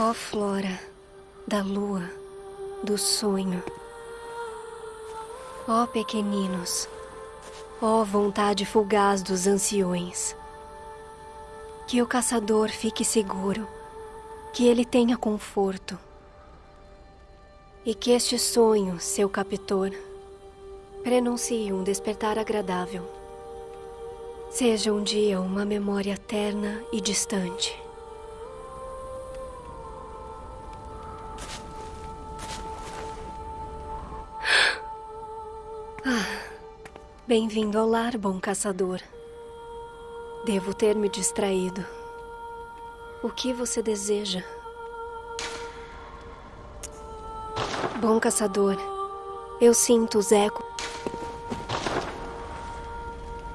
Ó flora da lua, do sonho. Ó pequeninos, ó vontade fugaz dos anciões. Que o caçador fique seguro, que ele tenha conforto. E que este sonho, seu captor, prenuncie um despertar agradável. Seja um dia uma memória terna e distante. Ah, bem-vindo ao lar, bom caçador. Devo ter me distraído. O que você deseja? Bom caçador, eu sinto os ecos